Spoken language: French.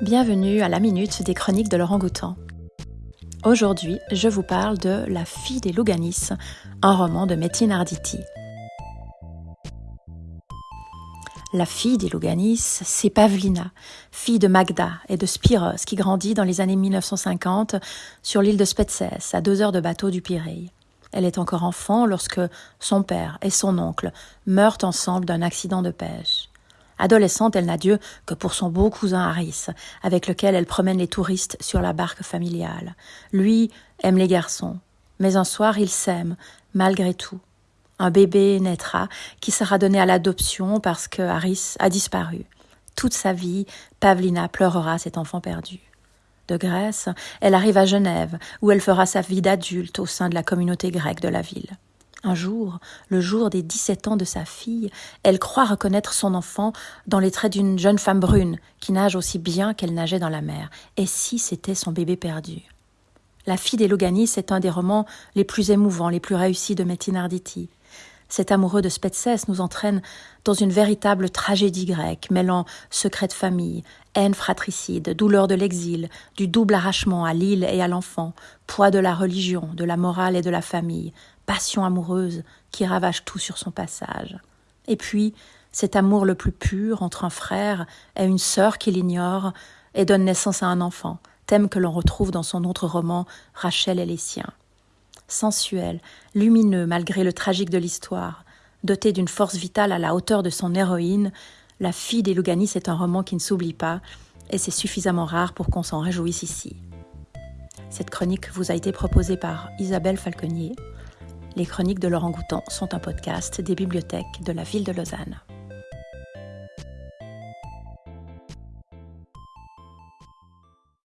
Bienvenue à la minute des chroniques de Laurent Goutan. Aujourd'hui, je vous parle de La fille des Louganis, un roman de Métine Arditi. La fille des Louganis, c'est Pavlina, fille de Magda et de Spiros, qui grandit dans les années 1950 sur l'île de Spetses, à deux heures de bateau du Pirée. Elle est encore enfant lorsque son père et son oncle meurent ensemble d'un accident de pêche. Adolescente, elle n'a Dieu que pour son beau cousin Harris, avec lequel elle promène les touristes sur la barque familiale. Lui aime les garçons, mais un soir il s'aime, malgré tout. Un bébé naîtra qui sera donné à l'adoption parce que Harris a disparu. Toute sa vie, Pavlina pleurera cet enfant perdu. De Grèce, elle arrive à Genève, où elle fera sa vie d'adulte au sein de la communauté grecque de la ville. Un jour, le jour des dix-sept ans de sa fille, elle croit reconnaître son enfant dans les traits d'une jeune femme brune qui nage aussi bien qu'elle nageait dans la mer. Et si c'était son bébé perdu? La fille des Loganis est un des romans les plus émouvants, les plus réussis de Metin Arditi. Cet amoureux de Spetses nous entraîne dans une véritable tragédie grecque, mêlant secret de famille, haine fratricide, douleur de l'exil, du double arrachement à l'île et à l'enfant, poids de la religion, de la morale et de la famille, passion amoureuse qui ravage tout sur son passage. Et puis, cet amour le plus pur entre un frère et une sœur qui l'ignore et donne naissance à un enfant, thème que l'on retrouve dans son autre roman Rachel et les siens. Sensuel, lumineux malgré le tragique de l'histoire, doté d'une force vitale à la hauteur de son héroïne, La fille des Louganis est un roman qui ne s'oublie pas, et c'est suffisamment rare pour qu'on s'en réjouisse ici. Cette chronique vous a été proposée par Isabelle Falconier. Les chroniques de Laurent Goutan sont un podcast des bibliothèques de la ville de Lausanne.